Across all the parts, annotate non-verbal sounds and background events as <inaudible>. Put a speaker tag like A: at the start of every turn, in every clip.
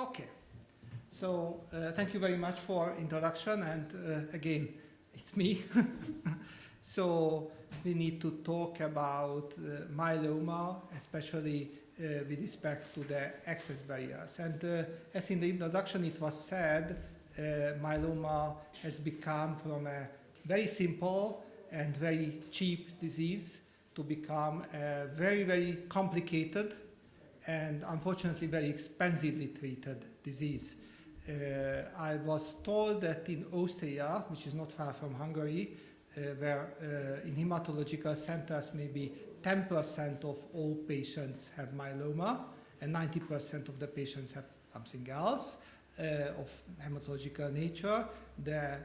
A: Okay. So uh, thank you very much for introduction and uh, again, <laughs> it's me. <laughs> so we need to talk about uh, myeloma, especially uh, with respect to the access barriers. And uh, as in the introduction it was said, uh, myeloma has become from a very simple and very cheap disease to become a very, very complicated and unfortunately very expensively treated disease. Uh, I was told that in Austria, which is not far from Hungary, uh, where uh, in hematological centers maybe 10% of all patients have myeloma and 90% of the patients have something else uh, of hematological nature. The uh,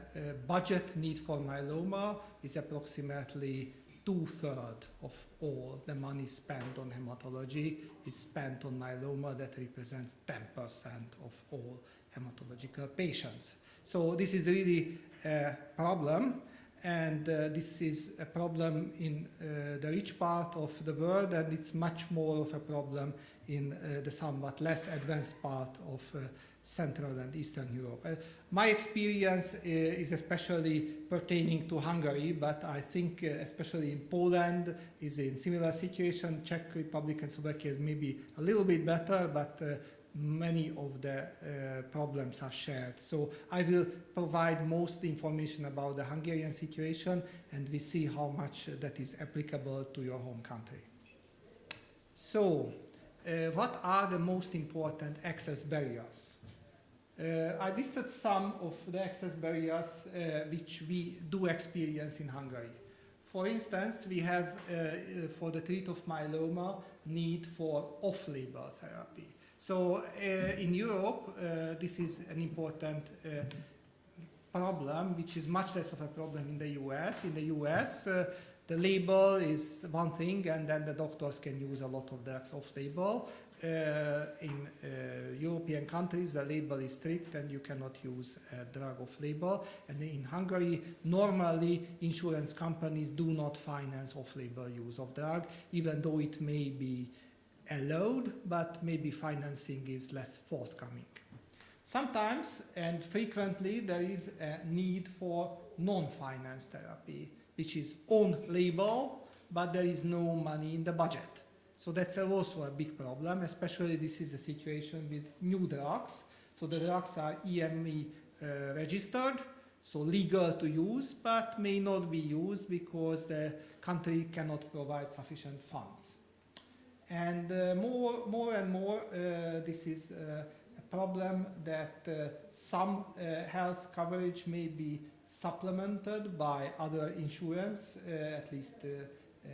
A: budget need for myeloma is approximately two-thirds of all the money spent on hematology is spent on myeloma that represents 10% of all hematological patients. So this is really a problem and uh, this is a problem in uh, the rich part of the world and it's much more of a problem in uh, the somewhat less advanced part of uh, Central and Eastern Europe. Uh, my experience uh, is especially pertaining to Hungary, but I think especially in Poland is in similar situation. Czech Republic and Slovakia is maybe a little bit better, but many of the uh, problems are shared. So I will provide most information about the Hungarian situation and we see how much that is applicable to your home country. So uh, what are the most important access barriers? Uh, I listed some of the access barriers uh, which we do experience in Hungary. For instance, we have, uh, for the treat of myeloma, need for off-label therapy. So uh, in Europe, uh, this is an important uh, problem, which is much less of a problem in the US. In the US, the label is one thing, and then the doctors can use a lot of drugs off-label. Uh, in uh, European countries, the label is strict and you cannot use a drug off label. And in Hungary, normally insurance companies do not finance off-label use of drug, even though it may be allowed, but maybe financing is less forthcoming. Sometimes and frequently there is a need for non-finance therapy, which is on label, but there is no money in the budget. So that's also a big problem, especially this is the situation with new drugs. So the drugs are EMA uh, registered, so legal to use, but may not be used because the country cannot provide sufficient funds. And uh, more, more and more, uh, this is uh, a problem that uh, some uh, health coverage may be supplemented by other insurance. At least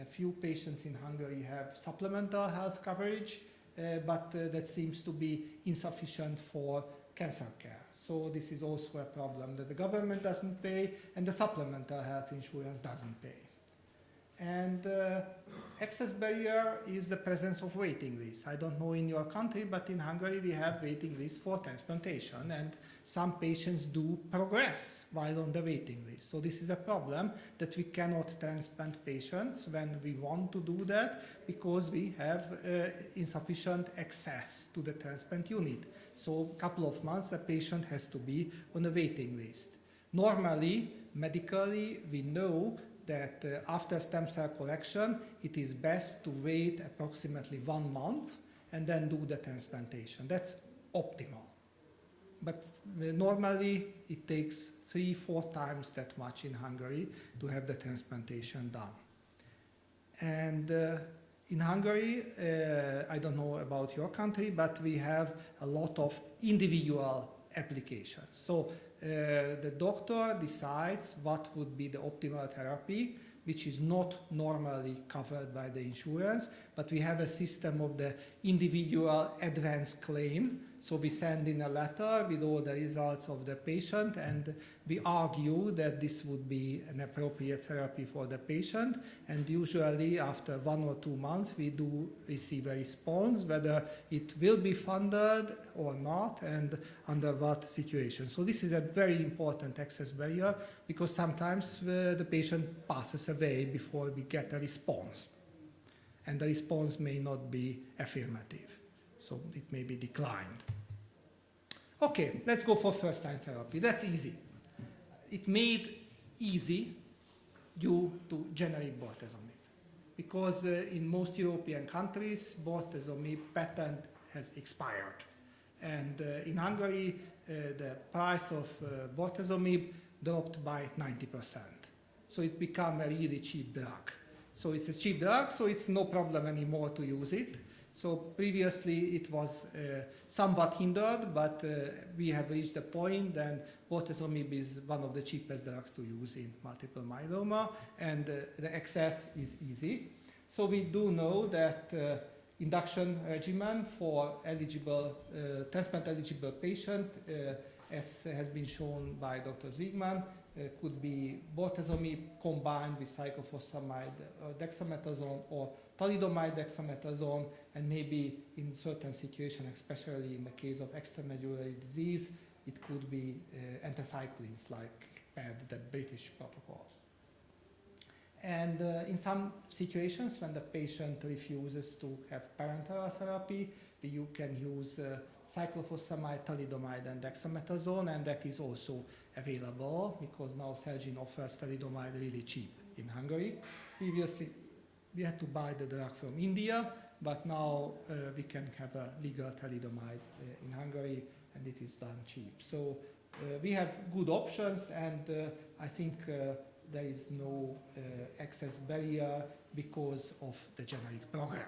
A: a few patients in Hungary have supplemental health coverage, uh, but uh, that seems to be insufficient for cancer care. So this is also a problem that the government doesn't pay and the supplemental health insurance doesn't pay. And uh, access barrier is the presence of waiting lists. I don't know in your country, but in Hungary we have waiting lists for transplantation and some patients do progress while on the waiting list. So this is a problem that we cannot transplant patients when we want to do that because we have uh, insufficient access to the transplant unit. So a couple of months a patient has to be on a waiting list. Normally, medically, we know that uh, after stem cell collection, it is best to wait approximately one month and then do the transplantation. That's optimal. But uh, normally it takes three, four times that much in Hungary to have the transplantation done. And uh, in Hungary, uh, I don't know about your country, but we have a lot of individual applications. So Uh, the doctor decides what would be the optimal therapy, which is not normally covered by the insurance, but we have a system of the individual advance claim so we send in a letter with all the results of the patient and we argue that this would be an appropriate therapy for the patient and usually after one or two months we do receive a response whether it will be funded or not and under what situation. So this is a very important access barrier because sometimes uh, the patient passes away before we get a response and the response may not be affirmative so it may be declined. Okay, let's go for first-line therapy. That's easy. It made easy due to generic bortezomib. Because uh, in most European countries, bortezomib patent has expired. And uh, in Hungary, uh, the price of uh, bortezomib dropped by 90%. So it became a really cheap drug. So it's a cheap drug, so it's no problem anymore to use it. So previously it was uh, somewhat hindered, but uh, we have reached a point that bortezomib is one of the cheapest drugs to use in multiple myeloma, and uh, the access is easy. So we do know that uh, induction regimen for eligible, uh, transplant eligible patient, uh, as has been shown by Dr. Zweegman, uh, could be bortezomib combined with cyclophosphamide uh, dexamethasone or thalidomide dexamethasone, and maybe in certain situations, especially in the case of extramedullary disease, it could be uh, anthracyclines like PED, the British protocol. And uh, in some situations, when the patient refuses to have parenteral therapy, you can use uh, cyclophosphamide, thalidomide, and dexamethasone, and that is also available because now Celgene offers thalidomide really cheap in Hungary. Previously, we had to buy the drug from India, but now uh, we can have a legal thalidomide uh, in Hungary, and it is done cheap. So uh, we have good options, and uh, I think uh, there is no uh, access barrier because of the generic program.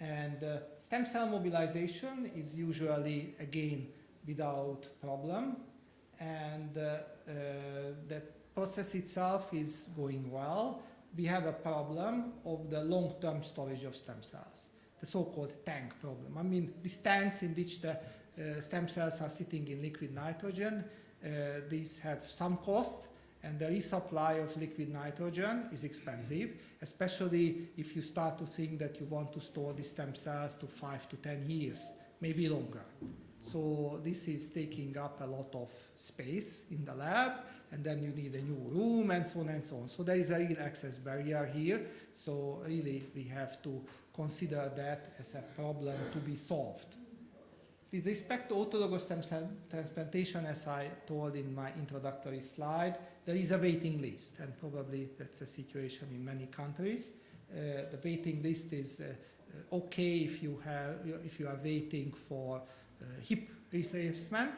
A: And uh, stem cell mobilization is usually, again, without problem. And uh, uh, the process itself is going well. We have a problem of the long-term storage of stem cells, the so-called tank problem. I mean, these tanks in which the uh, stem cells are sitting in liquid nitrogen, uh, these have some cost, and the resupply of liquid nitrogen is expensive, especially if you start to think that you want to store these stem cells to five to 10 years, maybe longer. So this is taking up a lot of space in the lab, and then you need a new room and so on and so on. So there is a real access barrier here. So really we have to consider that as a problem to be solved. With respect to autologous stem cell transplantation, as I told in my introductory slide, there is a waiting list, and probably that's a situation in many countries. Uh, the waiting list is uh, okay if you have if you are waiting for uh, hip replacement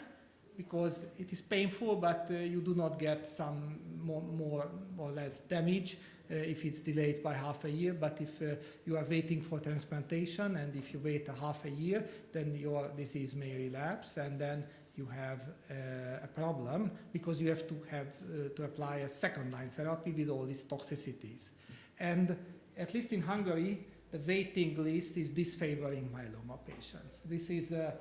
A: because it is painful, but uh, you do not get some more, more or less damage uh, if it's delayed by half a year. But if uh, you are waiting for transplantation and if you wait a half a year, then your disease may relapse and then you have uh, a problem because you have to have uh, to apply a second line therapy with all these toxicities. And at least in Hungary, the waiting list is disfavoring myeloma patients. This is a,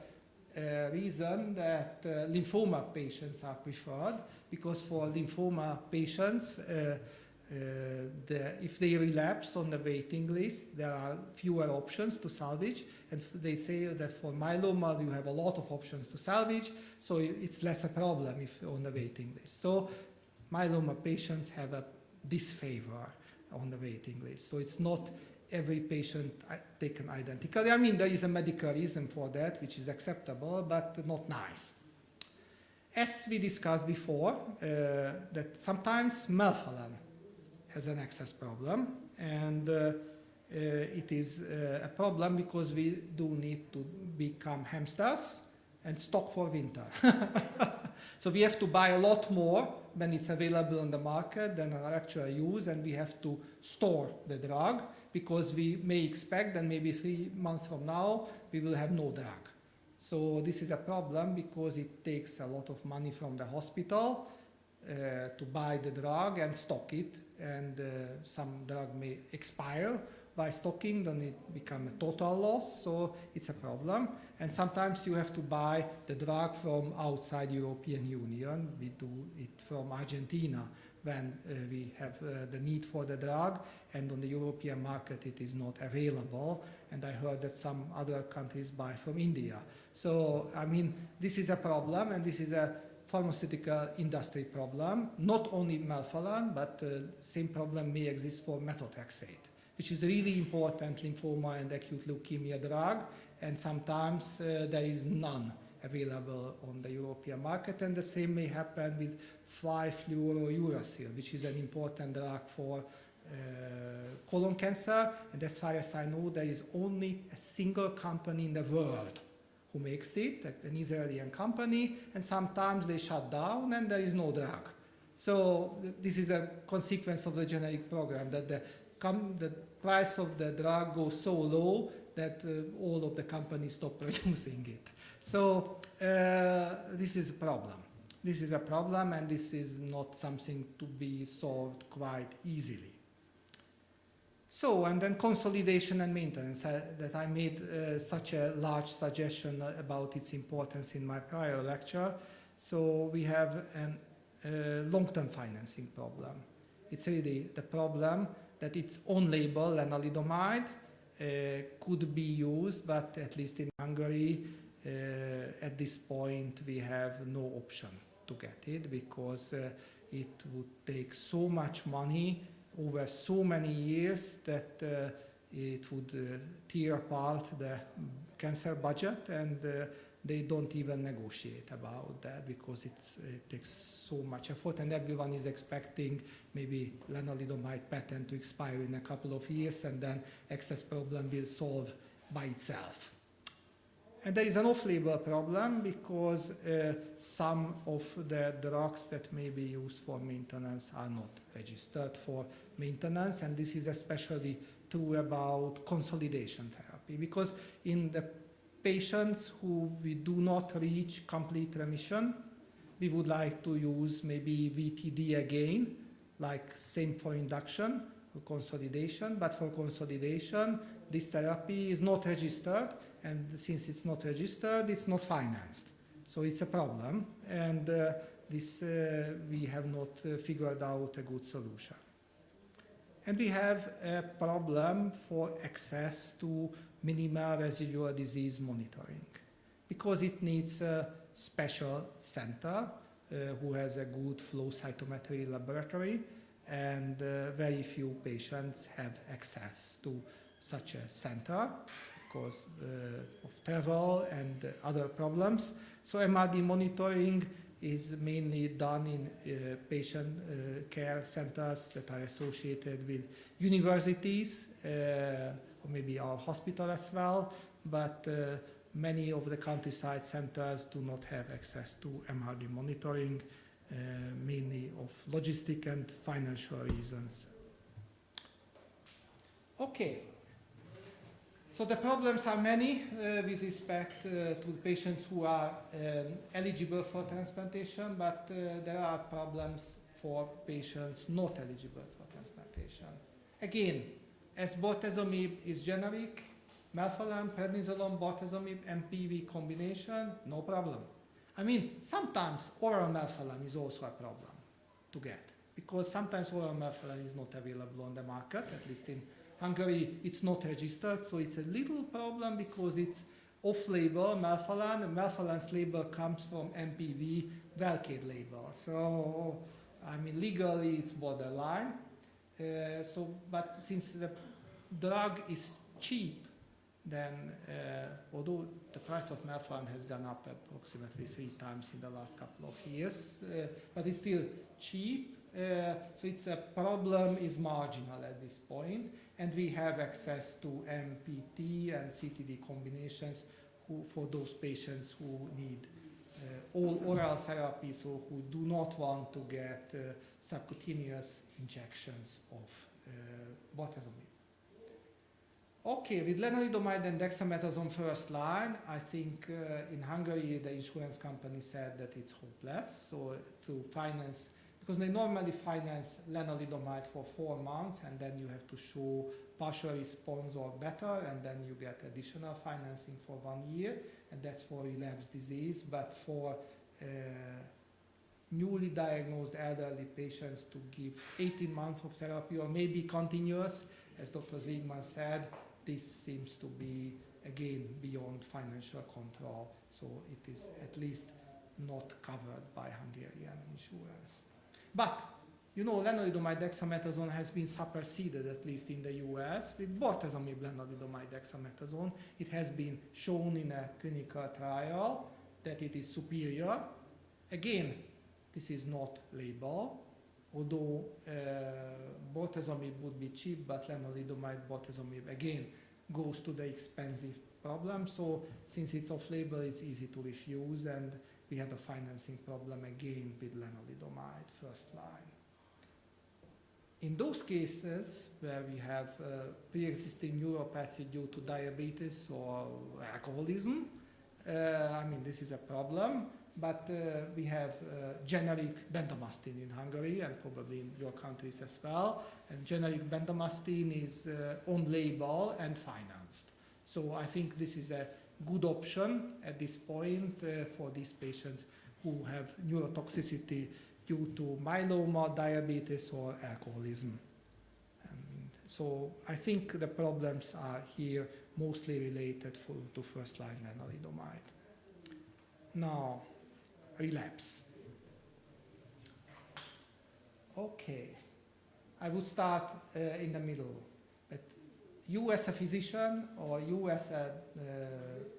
A: a reason that uh, lymphoma patients are preferred because for lymphoma patients, uh, uh, the, if they relapse on the waiting list, there are fewer options to salvage. And they say that for myeloma, you have a lot of options to salvage, so it's less a problem if on the waiting list. So myeloma patients have a disfavor on the waiting list. So it's not every patient taken identically. I mean, there is a medical reason for that, which is acceptable, but not nice. As we discussed before, uh, that sometimes melphalan has an access problem, and uh, uh, it is uh, a problem because we do need to become hamsters and stock for winter. <laughs> so we have to buy a lot more when it's available on the market than our actual use, and we have to store the drug because we may expect that maybe three months from now we will have no drug. So this is a problem because it takes a lot of money from the hospital uh, to buy the drug and stock it and uh, some drug may expire by stocking, then it becomes a total loss, so it's a problem. And sometimes you have to buy the drug from outside European Union. We do it from Argentina when uh, we have uh, the need for the drug, and on the European market it is not available. And I heard that some other countries buy from India. So, I mean, this is a problem, and this is a pharmaceutical industry problem, not only melphalan, but uh, same problem may exist for methotrexate, which is really important lymphoma and acute leukemia drug, and sometimes uh, there is none available on the European market. And the same may happen with 5-fluorouracil, which is an important drug for uh, colon cancer. And as far as I know, there is only a single company in the world who makes it, an Israeli company, and sometimes they shut down and there is no drug. So this is a consequence of the generic program, that the, the price of the drug goes so low that uh, all of the companies stop <laughs> producing it. So uh, this is a problem. This is a problem and this is not something to be solved quite easily. So, and then consolidation and maintenance, uh, that I made uh, such a large suggestion about its importance in my prior lecture. So we have a uh, long-term financing problem. It's really the problem that its own label, lenalidomide, uh, could be used, but at least in Hungary, uh, at this point, we have no option to get it because uh, it would take so much money over so many years that uh, it would uh, tear apart the cancer budget and uh, they don't even negotiate about that because it takes so much effort and everyone is expecting maybe lenalidomide patent to expire in a couple of years and then access problem will solve by itself. And there is an off-label problem because uh, some of the drugs that may be used for maintenance are not registered for maintenance, and this is especially true about consolidation therapy because in the patients who we do not reach complete remission, we would like to use maybe VTD again, like same for induction, for consolidation, but for consolidation, this therapy is not registered and since it's not registered, it's not financed. So it's a problem, and uh, this uh, we have not uh, figured out a good solution. And we have a problem for access to minimal residual disease monitoring because it needs a special center uh, who has a good flow cytometry laboratory and uh, very few patients have access to such a center uh, of travel and other problems. So MRD monitoring is mainly done in uh, patient uh, care centers that are associated with universities uh, or maybe our hospital as well, but uh, many of the countryside centers do not have access to MRD monitoring, uh, mainly of logistic and financial reasons. Okay, so the problems are many uh, with respect uh, to patients who are um, eligible for transplantation, but uh, there are problems for patients not eligible for transplantation. Again, as bortezomib is generic, melphalan, prednisolone, bortezomib, MPV combination, no problem. I mean, sometimes oral melphalan is also a problem to get because sometimes oral melphalan is not available on the market, at least in Hungary, it's not registered, so it's a little problem because it's off-label melphalan, melphalan's label comes from MPV Velcade label. So, I mean, legally it's borderline. Uh, so, but since the drug is cheap, then uh, although the price of melphalan has gone up approximately three times in the last couple of years, uh, but it's still cheap. Uh, so it's a problem is marginal at this point and we have access to MPT and CTD combinations who, for those patients who need uh, all oral therapies or who do not want to get uh, subcutaneous injections of uh, bortezomib. Okay, with lenalidomide and dexamethasone first line, I think uh, in Hungary the insurance company said that it's hopeless. So to finance because they normally finance lenalidomide for four months and then you have to show partial response or better and then you get additional financing for one year and that's for relapsed disease but for uh, newly diagnosed elderly patients to give 18 months of therapy or maybe continuous as Dr. Zweegman said this seems to be again beyond financial control so it is at least not covered by Hungarian insurance. But, you know, lenalidomide dexamethasone has been superseded, at least in the US, with bortezomib lenalidomide dexamethasone. It has been shown in a clinical trial that it is superior. Again, this is not label, although uh, bortezomib would be cheap, but lenalidomide bortezomib again goes to the expensive problem. So since it's off-label, it's easy to refuse, and we have a financing problem again with lenalidomide first line. In those cases where we have uh, pre-existing neuropathy due to diabetes or alcoholism, uh, I mean, this is a problem, but uh, we have uh, generic bendamustine in Hungary and probably in your countries as well. And generic bendamustine is uh, on label and financed. So I think this is a good option at this point uh, for these patients who have neurotoxicity due to myeloma, diabetes, or alcoholism. And so I think the problems are here mostly related for, to first-line lenalidomide. Now, relapse. Okay, I would start uh, in the middle. You as a physician or you as a uh,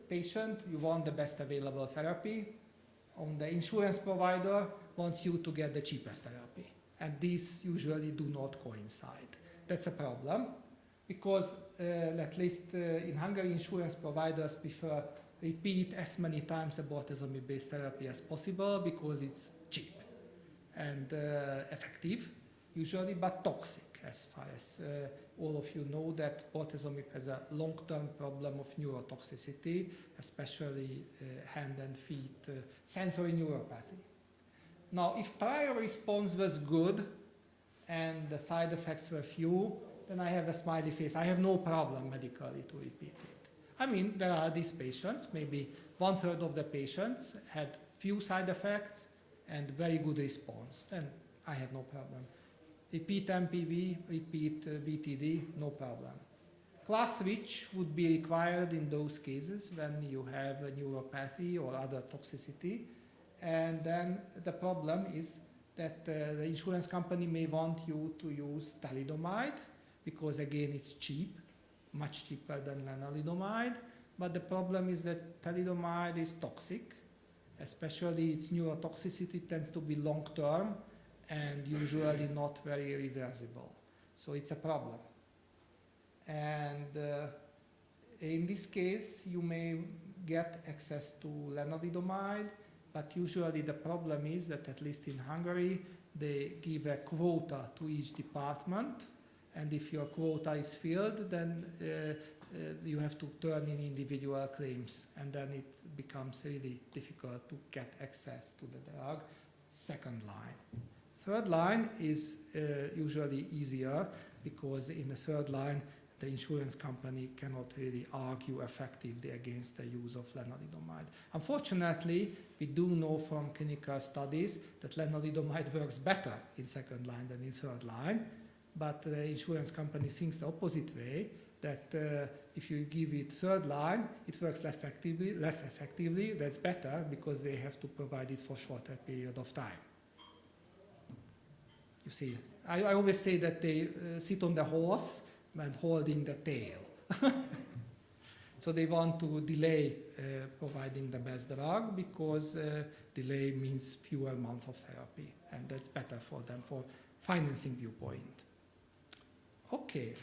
A: patient, you want the best available therapy. On the insurance provider wants you to get the cheapest therapy. And these usually do not coincide. That's a problem because uh, at least uh, in Hungary, insurance providers prefer repeat as many times the bortezomib-based therapy as possible because it's cheap and uh, effective usually, but toxic as far as uh, all of you know that autism has a long-term problem of neurotoxicity, especially uh, hand and feet uh, sensory neuropathy. Now, if prior response was good and the side effects were few, then I have a smiley face. I have no problem medically to repeat it. I mean, there are these patients, maybe one third of the patients had few side effects and very good response. Then I have no problem. Repeat MPV, repeat uh, VTD, no problem. Class switch would be required in those cases when you have a neuropathy or other toxicity. And then the problem is that uh, the insurance company may want you to use thalidomide because again it's cheap, much cheaper than lenalidomide. But the problem is that thalidomide is toxic, especially its neurotoxicity tends to be long term and usually not very reversible. So it's a problem. And uh, in this case, you may get access to lenalidomide, but usually the problem is that at least in Hungary, they give a quota to each department and if your quota is filled, then uh, uh, you have to turn in individual claims, and then it becomes really difficult to get access to the drug. Second line. Third line is uh, usually easier because in the third line, the insurance company cannot really argue effectively against the use of lenalidomide. Unfortunately, we do know from clinical studies that lenalidomide <laughs> works better in second line than in third line, but the insurance company thinks the opposite way, that uh, if you give it third line, it works less effectively, less effectively. That's better because they have to provide it for shorter period of time. You see, I, I always say that they uh, sit on the horse and holding the tail. <laughs> so they want to delay uh, providing the best drug because uh, delay means fewer months of therapy, and that's better for them for financing viewpoint. Okay,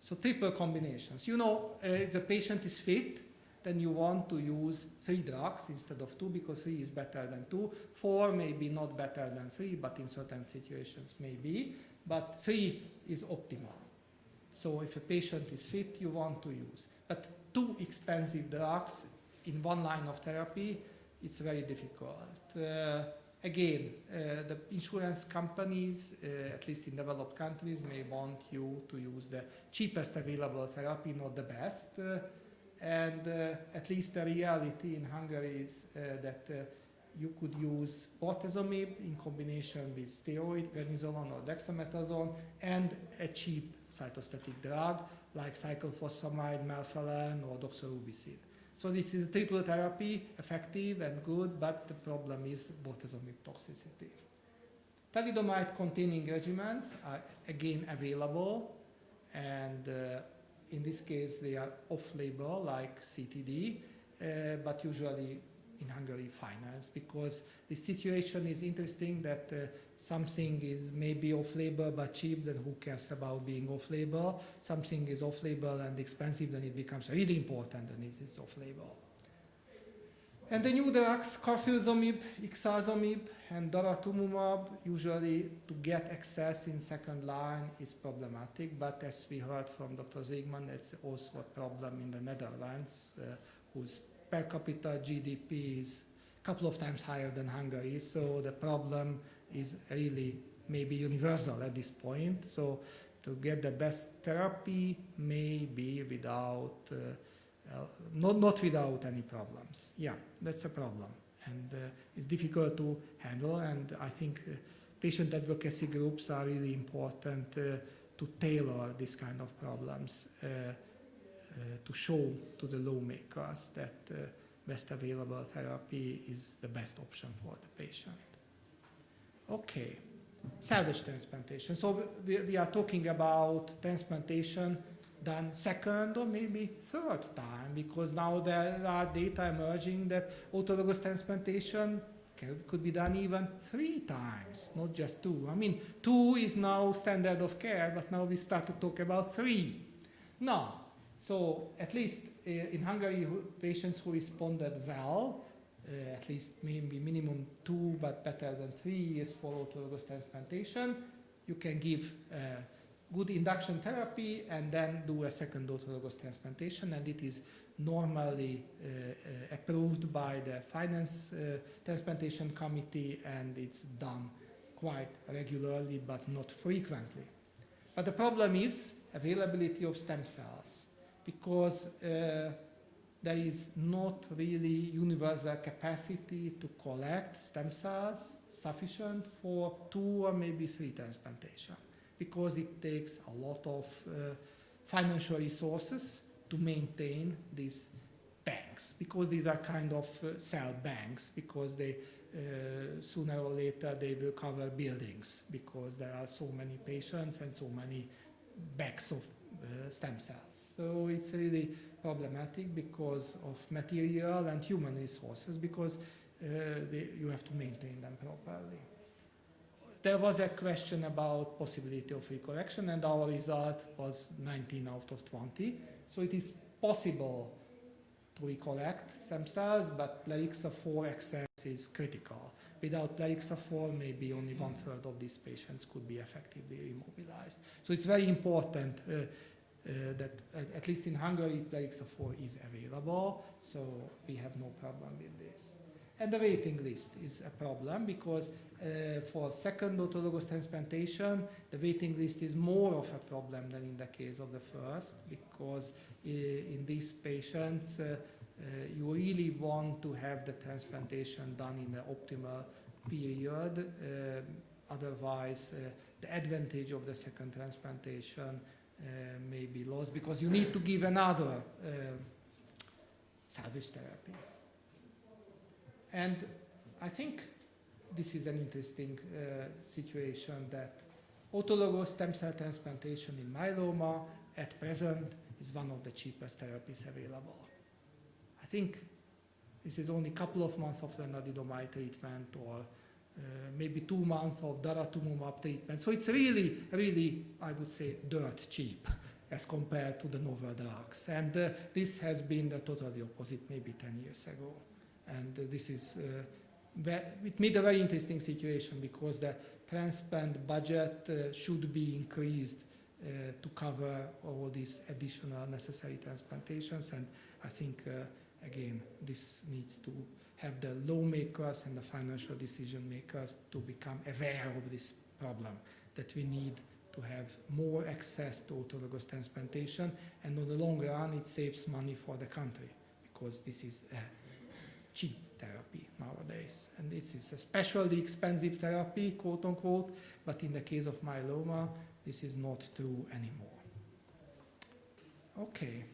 A: so triple combinations. You know, uh, if the patient is fit, then you want to use three drugs instead of two because three is better than two. Four may be not better than three, but in certain situations maybe. But three is optimal. So if a patient is fit, you want to use. But two expensive drugs in one line of therapy, it's very difficult. Uh, Again, uh, the insurance companies, uh, at least in developed countries, may want you to use the cheapest available therapy, not the best. And uh, at least the reality in Hungary is uh, that uh, you could use bortezomib in combination with steroid, prednisolone or dexamethasone, and a cheap cytostatic drug like cyclophosphamide, melphalan, or doxorubicin. So this is a triple therapy, effective and good, but the problem is bortezomib toxicity. Thalidomide-containing regimens are again available, and uh, in this case they are off-label like CTD, uh, but usually in Hungary finance because the situation is interesting that uh, something is maybe off-label but cheap, then who cares about being off-label? Something is off-label and expensive, then it becomes really important and it is off-label. And the new drugs, carfilzomib, ixazomib, and daratumumab, usually to get access in second line is problematic, but as we heard from Dr. Zweegman, it's also a problem in the Netherlands, uh, whose per capita GDP is a couple of times higher than Hungary, so the problem is really maybe universal at this point. So to get the best therapy, maybe without uh, uh, not, not without any problems. Yeah, that's a problem. And uh, it's difficult to handle. And I think uh, patient advocacy groups are really important uh, to tailor this kind of problems uh, uh, to show to the lawmakers that best available therapy is the best option for the patient. Okay, salvage transplantation. So we, we are talking about transplantation done second or maybe third time because now there are data emerging that autologous transplantation could be done even three times, not just two. I mean, two is now standard of care, but now we start to talk about three. Now, so at least uh, in Hungary, patients who responded well, uh, at least maybe minimum two, but better than three years for autologous transplantation, you can give uh, good induction therapy and then do a second autologous transplantation and it is normally uh, uh, approved by the finance uh, transplantation committee and it's done quite regularly but not frequently. But the problem is availability of stem cells because uh, there is not really universal capacity to collect stem cells sufficient for two or maybe three transplantation because it takes a lot of uh, financial resources to maintain these banks because these are kind of uh, cell banks because they uh, sooner or later they will cover buildings because there are so many patients and so many bags of uh, stem cells. So it's really problematic because of material and human resources because uh, they, you have to maintain them properly there was a question about possibility of recorrection and our result was 19 out of 20. So it is possible to recollect stem cells, but Plerixafor excess is critical. Without Plerixafor, maybe only one third of these patients could be effectively immobilized. So it's very important uh, uh, that at, at, least in Hungary, Plerixafor is available, so we have no problem with this. And the waiting list is a problem because uh, for second autologous transplantation, the waiting list is more of a problem than in the case of the first because in these patients, uh, uh, you really want to have the transplantation done in the optimal period. Uh, otherwise, uh, the advantage of the second transplantation uh, may be lost because you need to give another salvage therapy. And I think this is an interesting uh, situation that autologous stem cell transplantation in myeloma at present is one of the cheapest therapies available. I think this is only a couple of months of lenalidomide treatment or uh, maybe two months of daratumumab treatment. So it's really, really, I would say, dirt cheap <laughs> as compared to the novel drugs. And uh, this has been the totally opposite maybe 10 years ago. And uh, this is uh, it made a very interesting situation because the transplant budget uh, should be increased to cover all these additional necessary transplantations. And I think, again, this needs to have the lawmakers and the financial decision makers to become aware of this problem, that we need to have more access to autologous transplantation. And on the long run, it saves money for the country because this is cheap therapy nowadays. And this is especially expensive therapy, quote unquote, but in the case of myeloma, this is not true anymore. Okay.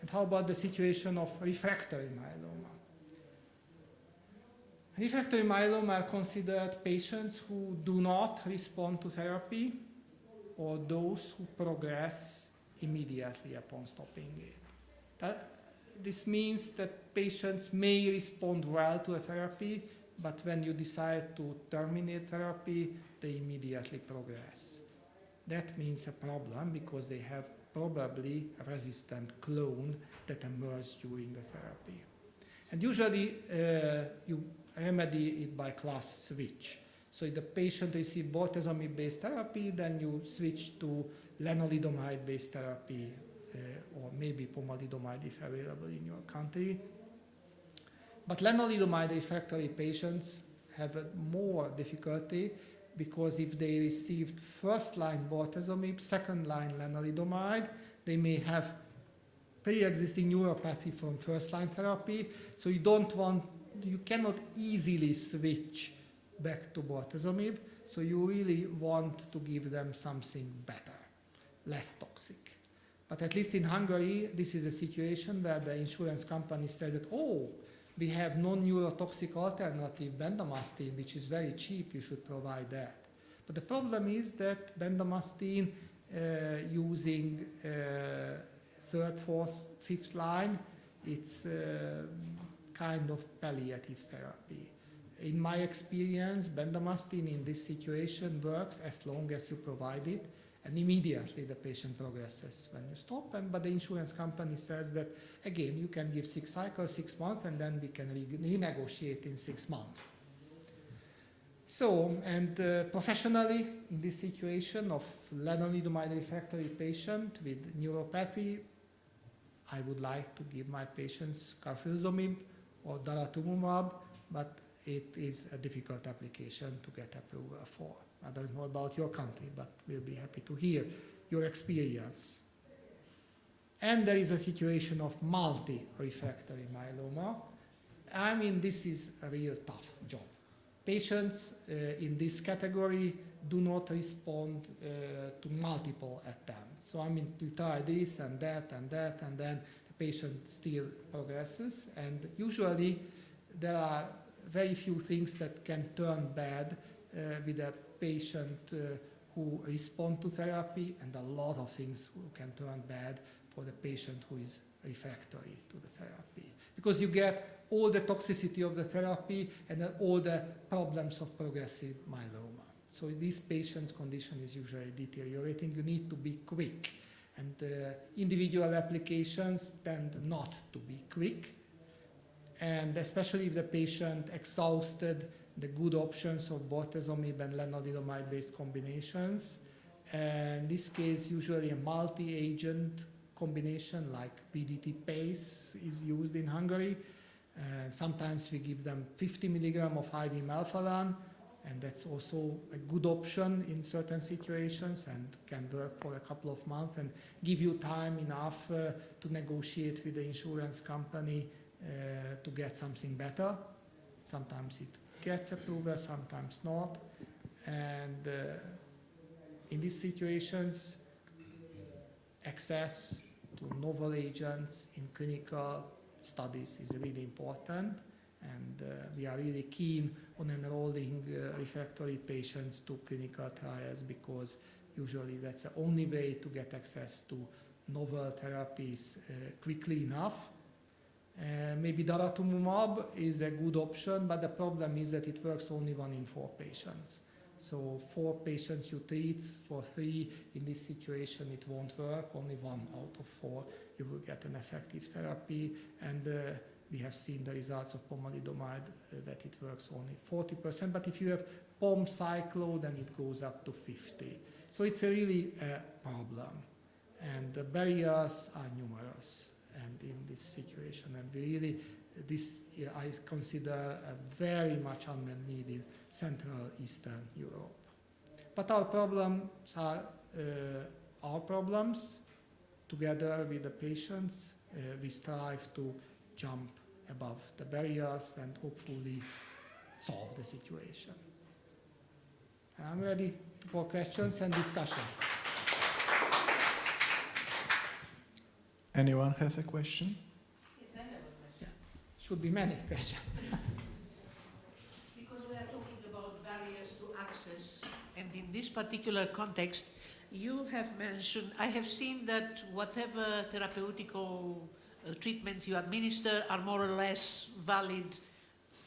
A: And how about the situation of refractory myeloma? Refractory myeloma are considered patients who do not respond to therapy or those who progress immediately upon stopping it. That, this means that patients may respond well to a therapy, but when you decide to terminate therapy, they immediately progress. That means a problem because they have probably a resistant clone that emerged during the therapy. And usually uh, you remedy it by class switch. So if the patient receives bortezomib-based therapy, then you switch to lenalidomide-based therapy uh, or maybe pomalidomide if available in your country. But lenalidomide refractory patients have more difficulty because if they received first-line bortezomib, second-line lenalidomide, they may have pre-existing neuropathy from first-line therapy, so you don't want, you cannot easily switch back to bortezomib, so you really want to give them something better, less toxic. But at least in Hungary, this is a situation where the insurance company says that, oh, we have non-neurotoxic alternative bendamustine, which is very cheap, you should provide that. But the problem is that bendamustine uh, using uh, third, fourth, fifth line, it's uh, kind of palliative therapy. In my experience, bendamustine in this situation works as long as you provide it, and immediately the patient progresses when you stop. And, but the insurance company says that, again, you can give six cycles, six months, and then we can re renegotiate in six months. So, and uh, professionally, in this situation of lenalidomide refractory patient with neuropathy, I would like to give my patients carfilzomib or daratumumab, but it is a difficult application to get approval for. I don't know about your country, but we'll be happy to hear your experience. And there is a situation of multi-refractory myeloma. I mean, this is a real tough job. Patients uh, in this category do not respond uh, to multiple attempts. So I mean, you try this and that and that, and then the patient still progresses. And usually there are very few things that can turn bad uh, with a patient uh, who respond to therapy and a lot of things can turn bad for the patient who is refractory to the therapy. Because you get all the toxicity of the therapy and all the problems of progressive myeloma. So this patient's condition is usually deteriorating. You need to be quick. And uh, individual applications tend not to be quick. And especially if the patient exhausted the good options of bortezomib and lenalidomide-based combinations. And in this case, usually a multi-agent combination like VDT-PACE is used in Hungary. Sometimes we give them 50 milligram of IV melphalan, and that's also a good option in certain situations and can work for a couple of months and give you time enough uh, to negotiate with the insurance company uh, to get something better. Sometimes it gets approval, sometimes not. And uh, in these situations, access to novel agents in clinical studies is really important and uh, we are really keen on enrolling uh, refractory patients to clinical trials because usually that's the only way to get access to novel therapies uh, quickly enough. Uh, maybe daratumumab is a good option, but the problem is that it works only one in four patients. So four patients you treat, for three in this situation it won't work, only one out of four you will get an effective therapy and uh, we have seen the results of pomalidomide uh, that it works only 40%, but if you have pom cyclo, then it goes up to 50. So it's a really a problem. And the barriers are numerous and in this situation. And really, this I consider a very much unmet need in Central Eastern Europe. But our problems are uh, our problems. Together with the patients, uh, we strive to jump above the barriers and hopefully solve the situation. I'm ready for questions and discussion.
B: Anyone has a question?
C: Yes, I have a question.
A: Should be many questions. <laughs>
C: Because we are talking about barriers to access, and in this particular context, you have mentioned, I have seen that whatever therapeutical uh, treatments you administer are more or less valid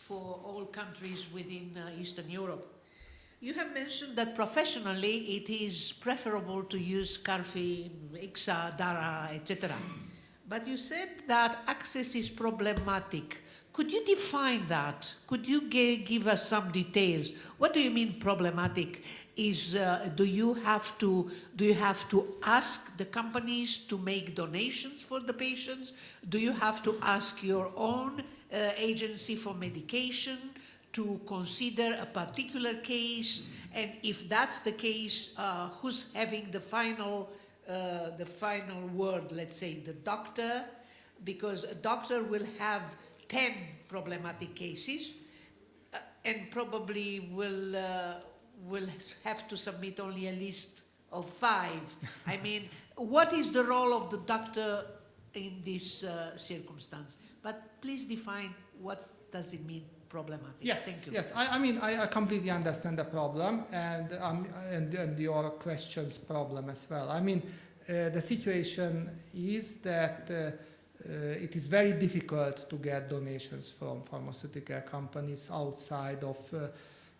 C: for all countries within uh, Eastern Europe. You have mentioned that professionally it is preferable to use Carfi, Ixa, DARA, etc. But you said that access is problematic. Could you define that? Could you give us some details? What do you mean problematic? Is uh, do you have to do you have to ask the companies to make donations for the patients? Do you have to ask your own uh, agency for medication to consider a particular case? And if that's the case, uh, who's having the final uh, the final word? Let's say the doctor, because a doctor will have 10 problematic cases uh, and probably will, uh, will have to submit only a list of five. I <laughs> mean, what is the role of the doctor in this uh, circumstance? But please define what does it mean problematic.
A: Yes,
C: Thank you.
A: yes. I, I mean, I, I completely understand the problem and, um, and, and your question's problem as well. I mean, uh, the situation is that uh, uh, it is very difficult to get donations from pharmaceutical companies outside of uh,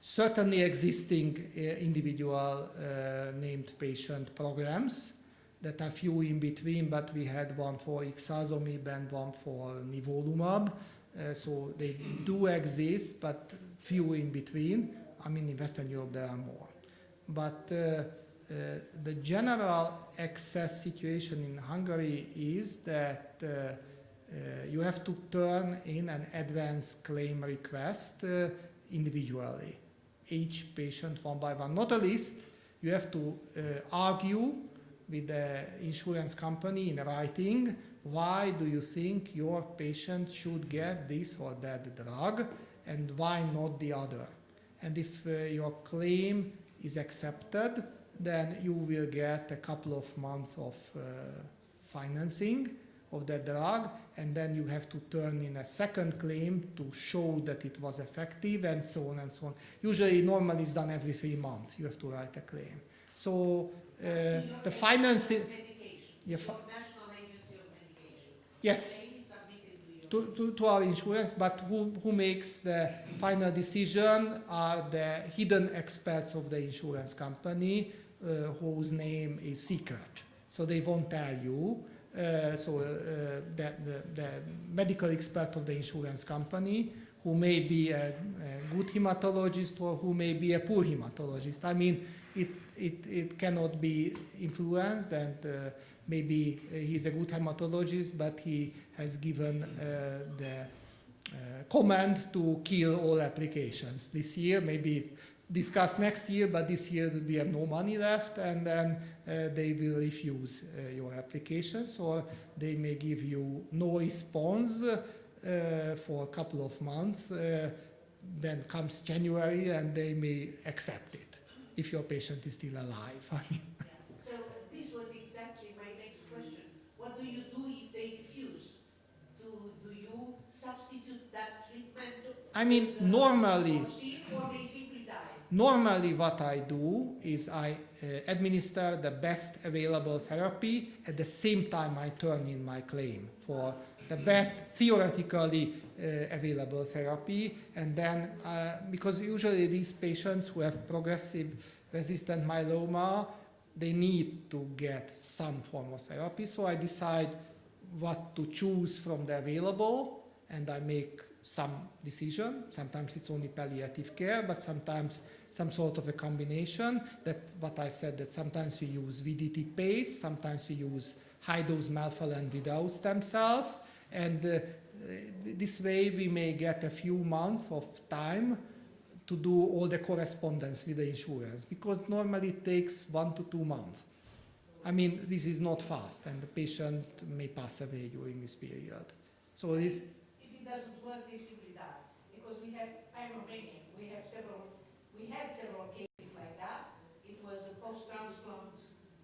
A: certainly existing uh, individual uh, named patient programs that are few in between, but we had one for ixazomib and one for nivolumab. Uh, so they do exist, but few in between. I mean, in Western Europe there are more. But uh, uh, the general access situation in Hungary is that you have to turn in an advance claim request individually, each patient one by one. Not a list, you have to uh, argue with the insurance company in writing why do you think your patient should get this or that drug and why not the other. And if uh, your claim is accepted, then you will get a couple of months of uh, financing of that drug and then you have to turn in a second claim to show that it was effective and so on and so on. Usually normally it's done every three months, you have to write a claim. So uh, the financing, Yeah, fi-
C: National Agency of Medication.
A: Yes,
C: to,
A: to, to our insurance, but who, who makes the final decision are the hidden experts of the insurance company uh, whose name is secret. So they won't tell you. Uh, so uh, the, the, the medical expert of the insurance company who may be a, a good hematologist or who may be a poor hematologist. I mean, it, it, it cannot be influenced and uh, maybe uh, he's a good hematologist, but he has given uh, the uh, command to kill all applications this year, maybe discuss next year, but this year we have no money left, and then uh, they will refuse uh, your applications, or they may give you no response uh, for a couple of months. Then comes January, and they may accept it if your patient is still alive. <laughs> I mean,
C: So uh, this was exactly my next question. What do you do if they refuse? Do, do you substitute that treatment?
A: I mean, normally.
C: vaccine, Or they simply die?
A: Normally what I do is I uh, administer the best available therapy at the same time I turn in my claim for the best theoretically uh, available therapy and then uh, because usually these patients who have progressive resistant myeloma they need to get some form of therapy so I decide what to choose from the available and I make some decision. Sometimes it's only palliative care, but sometimes some sort of a combination. That what I said that sometimes we use VDT-PACE, sometimes we use high dose melphalan without stem cells, and uh, this way we may get a few months of time to do all the correspondence with the insurance because normally it takes one to two months. I mean, this is not fast, and the patient may pass away during this period. So this,
C: doesn't work, they simply die. Because we have, I'm Romanian, we have several, we had several cases like that. It was a post-transplant,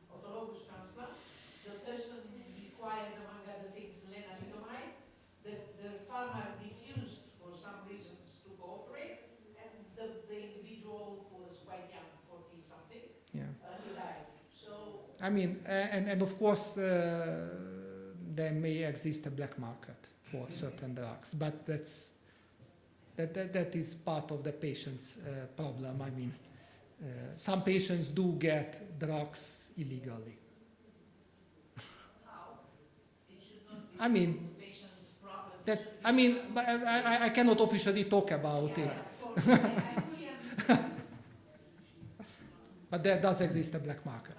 C: autologous transplant. The person required, among other things, lenalidomide. The, the pharma refused for some reasons to cooperate, and the, the individual was quite young, forty-something,
A: yeah.
C: uh, he died. So,
A: I mean, and, and of course, uh, there may exist a black market for certain drugs, but that's that, that, that is part of the patient's uh, problem. I mean, uh, some patients do get drugs illegally. I mean, that, I mean, I, I, I cannot officially talk about it. <laughs> But there does exist a black market.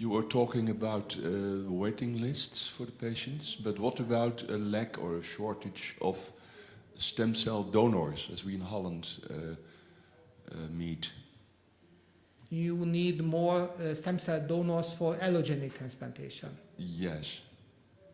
B: You were talking about uh, waiting lists for the patients, but what about a lack or a shortage of stem cell donors, as we in Holland uh, uh, meet?
A: You need more uh, stem cell donors for allogeneic transplantation.
B: Yes.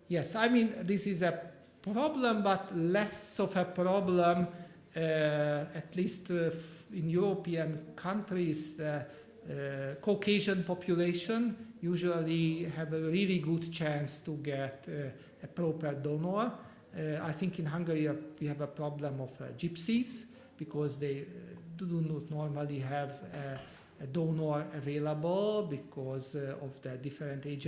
A: Yes, I mean, this is a problem, but less of a problem, uh, at least uh, in European countries. The uh, Caucasian population usually have a really good chance to get uh, a proper donor. Uh, I think in Hungary uh, we have a problem of gypsies because they do not normally have a, a donor available because of the different age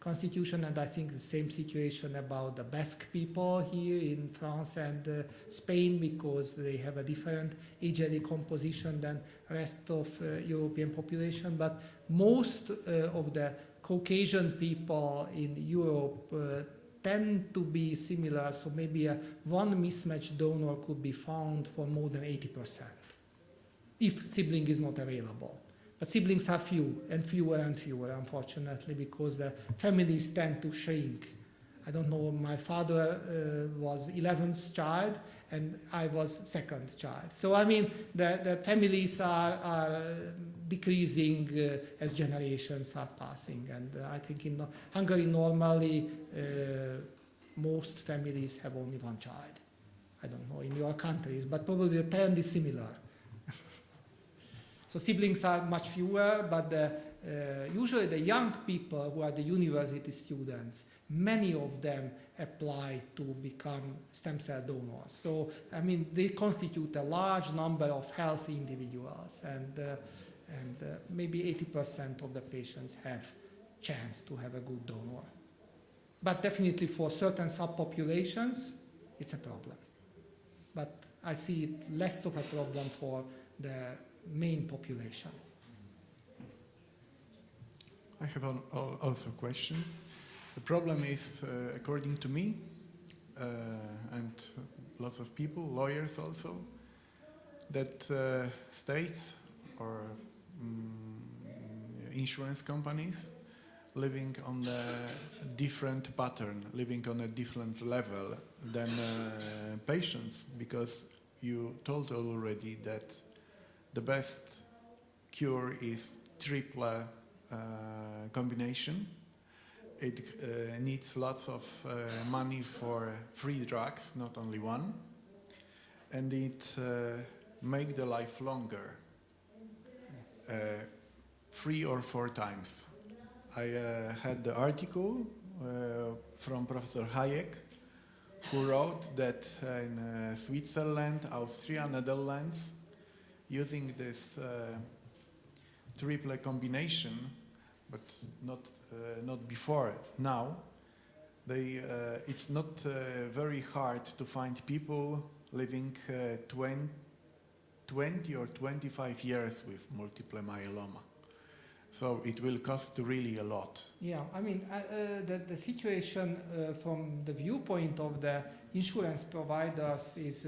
A: constitution and I think the same situation about the Basque people here in France and uh, Spain because they have a different age composition than rest of uh, European population but most uh, of the Caucasian people in Europe uh, tend to be similar so maybe a one mismatched donor could be found for more than 80% if sibling is not available. But siblings are few and fewer and fewer, unfortunately, because the families tend to shrink. I don't know, my father uh, was 11th child and I was second child. So, I mean, the, the families are, are decreasing uh, as generations are passing. And uh, I think in Hungary, normally, uh, most families have only one child. I don't know in your countries, but probably the trend is similar. So siblings are much fewer, but the, uh, usually the young people who are the university students, many of them apply to become stem cell donors. So, I mean, they constitute a large number of healthy individuals, and, uh, and uh, maybe 80% of the patients have chance to have a good donor. But definitely for certain subpopulations, it's a problem. But I see it less of a problem for the main population.
D: I have al- also a question. The problem is, uh, according to me, uh, and lots of people, lawyers also, that uh, states or mm, insurance companies living on a different pattern, living on a different level than uh, patients, because you told already that the best cure is triple uh, combination. It uh, needs lots of uh, money for free drugs, not only one, and it uh, make the life longer, uh, three or four times. I had the article from Professor Hájek, who wrote that in Switzerland, Austria, Netherlands, using this uh, triple combination, but not uh, not before now. They, uh, it's not uh, very hard to find people living uh, 20, 20 or 25 years with multiple myeloma. So it will cost really a lot.
A: Yeah, I mean, uh, uh, the, the situation uh, from the viewpoint of the insurance providers is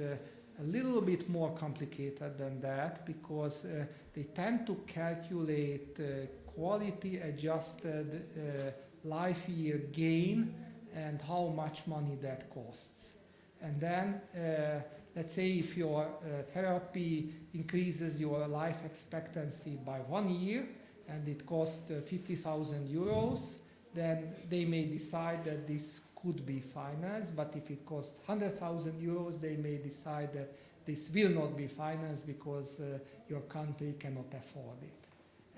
A: a little bit more complicated than that because uh, they tend to calculate uh, quality adjusted uh, life year gain and how much money that costs. And then, uh, let's say if your uh, therapy increases your life expectancy by one year and it costs uh, 50,000 euros, then they may decide that this could be financed, but if it costs 100,000 euros, they may decide that this will not be financed because uh, your country cannot afford it.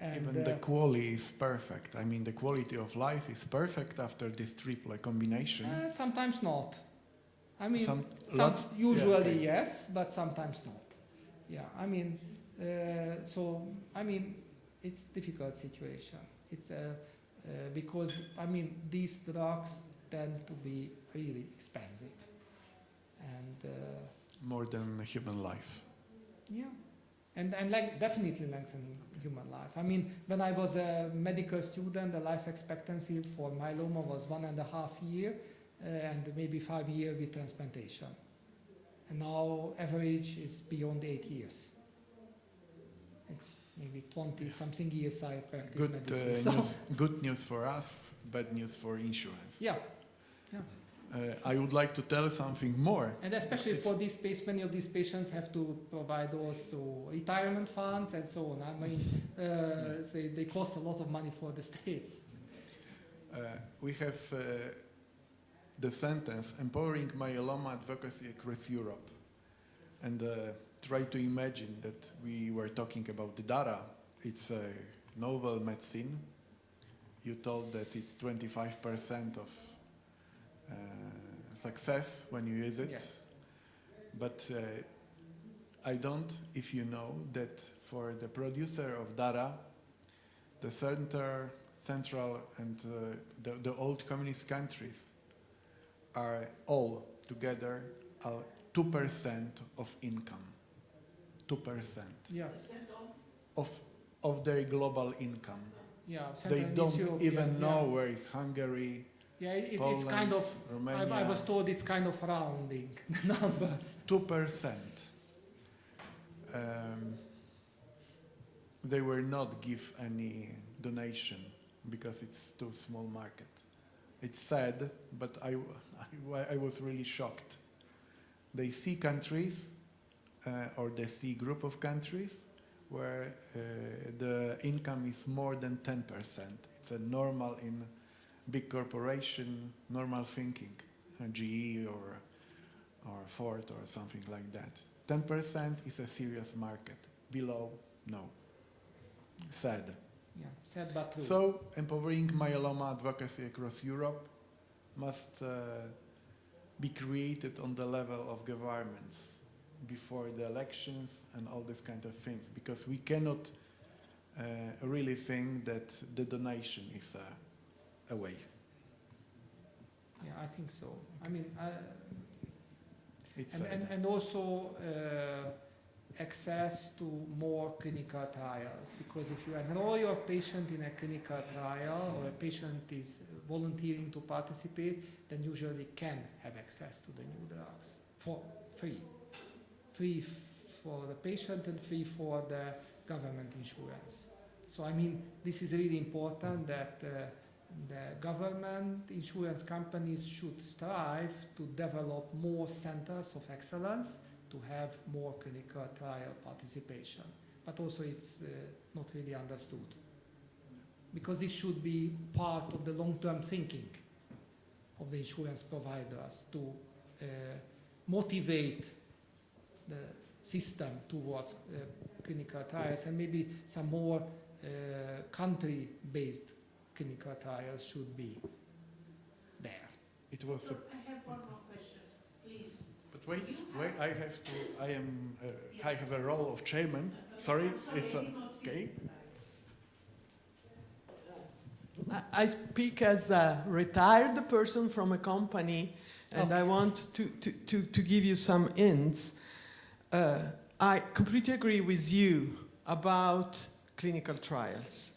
A: And,
D: Even the
A: uh,
D: quality is perfect. I mean, the quality of life is perfect after this triple combination.
A: uh, sometimes not. I mean,
D: Some-
A: some,
D: lots- yeah,
A: usually
D: okay.
A: yes, but sometimes not. Yeah, I mean, uh, so I mean, it's difficult situation. It's a uh, because I mean these drugs tend to be really expensive, and uh,
D: More than human life.
A: yeah, and and like definitely lengthening human life. I mean, when I was a medical student, the life expectancy for myeloma was one and a half year, uh, and maybe five year with transplantation. And now average is beyond eight years. It's maybe 20 something years I practice
D: Good,
A: medicine.
D: uh, <laughs>
A: so,
D: news, good news for us, bad news for insurance.
A: yeah,
D: Uh, I would like to tell something more.
A: and especially
D: It's-
A: for these patients, many of these patients have to provide also retirement funds and so on. I mean, uh, they, they cost a lot of money for the <laughs> states.
D: Uh, we have uh, the sentence empowering myeloma advocacy across Europe. And uh, try to imagine that we were talking about the data. It's a novel medicine. You told that it's 25% of uh, success when you use it.
A: Yes.
D: But uh, I don't, if you know, that for the producer of data, the center, central and uh, the, the old communist countries are all together uh, 2% of income. 2%
A: Yeah,
D: of, of their global income.
A: yeah.
D: They
A: Central and East
D: don't even
A: yeah,
D: know where is Hungary,
A: Yeah, it, it's kind of. I, I was told it's kind of rounding <laughs> the numbers.
D: 2%. Um, they will not give any donation because it's too small market. It's sad, but I, I, I was really shocked. They see countries uh, or they see group of countries where uh, the income is more than 10%. It's a normal in big corporation, normal thinking, uh, GE or or Ford or something like that. 10% is a serious market. Below, no. Sad.
A: Yeah, sad but true.
D: So, empowering myeloma advocacy across Europe must uh, be created on the level of governments before the elections and all this kind of things, because we cannot uh, really think that the donation is a, a way.
A: yeah, I think so. I mean, I,
D: It's
A: and, and, and also uh, access to more clinical trials because if you enroll your patient in a clinical trial or a patient is volunteering to participate, then usually can have access to the new drugs for free. Free for the patient and free for the government insurance. So I mean, this is really important that uh, the government insurance companies should strive to develop more centers of excellence to have more clinical trial participation. But also it's uh, not really understood. Because this should be part of the long-term thinking of the insurance providers to uh, motivate the system towards uh, clinical trials and maybe some more uh, country-based clinical trials should be there.
D: It was a
C: I have one more question, please.
D: But wait, wait, I have to, I am, uh, I have a role of chairman. Sorry, it's a, okay.
E: I- I speak as a retired person from a company, and I want to, to, to, to give you some hints. Uh, I completely agree with you about clinical trials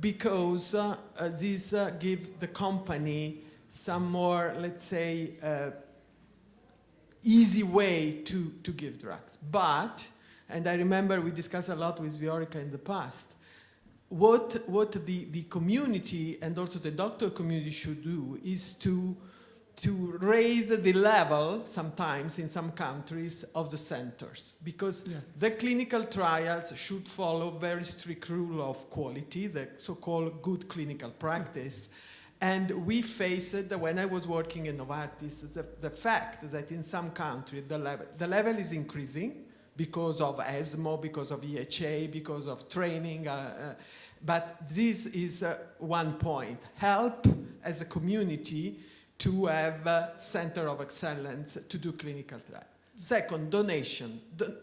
E: because uh, uh, these uh, give the company some more, let's say, uh, easy way to, to give drugs. But, and I remember we discussed a lot with Viorica in the past, what, what the, the community and also the doctor community should do is to, to raise the level sometimes in some countries of the centers because
A: Yeah.
E: the clinical trials should follow very strict rule of quality, the so-called good clinical practice. And we faced, when I was working in Novartis, the, the fact that in some countries the level, the level is increasing because of ESMO, because of EHA, because of training. Uh, uh, but this is uh, one point. Help as a community to have a center of excellence to do clinical trial. Second, donation. Don-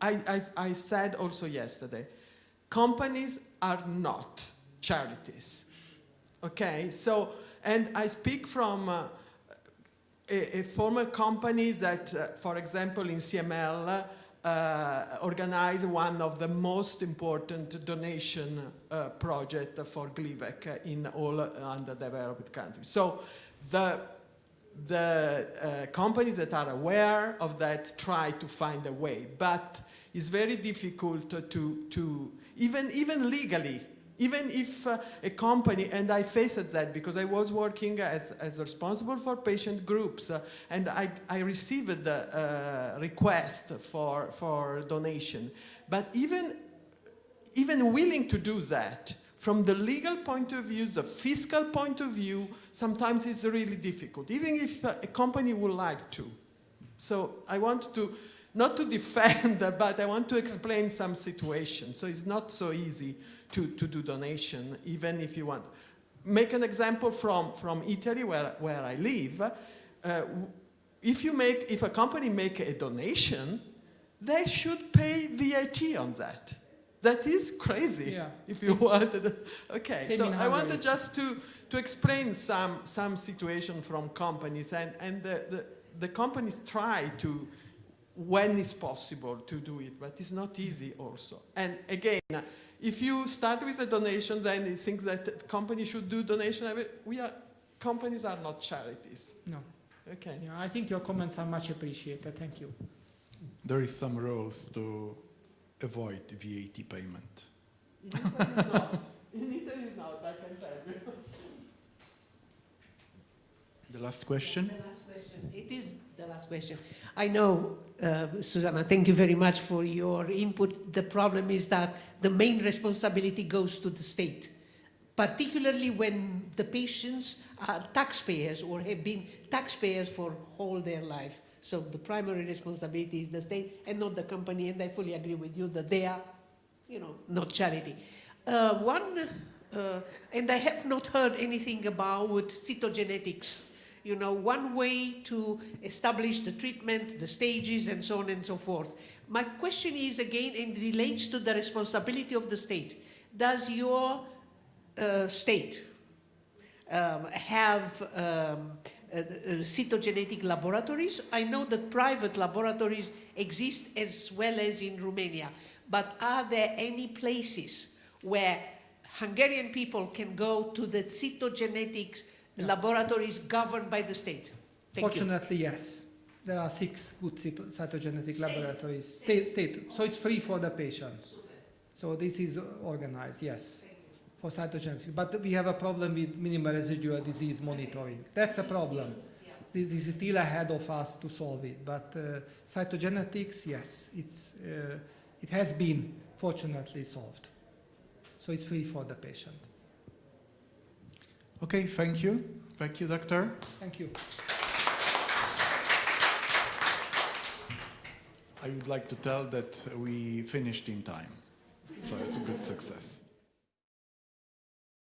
E: I, I, I said also yesterday, companies are not charities. Okay, so, and I speak from uh, a, a former company that, uh, for example, in CML, uh, organized one of the most important donation uh, project for Glivec in all underdeveloped countries. So the, the uh, companies that are aware of that try to find a way, but it's very difficult to, to even, even legally, even if uh, a company, and I faced that because I was working as, as responsible for patient groups, uh, and I, I received the uh, request for, for donation. But even, even willing to do that, from the legal point of view, the fiscal point of view, sometimes it's really difficult, even if a company would like to. So I want to, not to <laughs> defend, but I want to explain some situations. So it's not so easy to, to do donation, even if you want. Make an example from, from Italy, where, where I live. Uh, if, you make, if a company make a donation, they should pay VAT on that. That is crazy,
A: Yeah.
E: if you <laughs> wanted. Okay,
A: Same
E: so I wanted just to, to explain some, some situation from companies, and, and the, the, the companies try to, when it's possible, to do it, but it's not easy also. And again, if you start with a donation, then it thinks that the company should do donation. I We are, companies are not charities.
A: No.
E: Okay.
A: Yeah, I think your comments are much appreciated. Thank you.
D: There is some rules to avoid VAT payment.
E: In Italy it's not. In Italy it's not, I can tell you.
D: The last question?
C: The last question. It is the last question. I know, uh, Susanna, thank you very much for your input. The problem is that the main responsibility goes to the state, particularly when the patients are taxpayers or have been taxpayers for all their life. So the primary responsibility is the state and not the company, and I fully agree with you that they are, you know, not charity. Uh, one, uh, and I have not heard anything about cytogenetics you know, one way to establish the treatment, the stages, and so on and so forth. My question is again, and relates to the responsibility of the state. Does your uh, state um, have um, uh, uh, cytogenetic laboratories? I know that private laboratories exist as well as in Romania, but are there any places where Hungarian people can go to the cytogenetics laboratories governed by the state? Thank you.
A: Fortunately, yes. There are six good cyto- cytogenetic laboratories. State, state. So it's free for the patient. So this is organized, yes, for cytogenetics. But we have a problem with minimal residual disease monitoring. That's a problem. This, this is still ahead of us to solve it. But uh, cytogenetics, yes, it's, uh, it has been fortunately solved. So it's free for the patient.
D: Okay, thank you. Thank you, doctor.
A: Thank you.
D: I would like to tell that we finished in time. So it's a good success.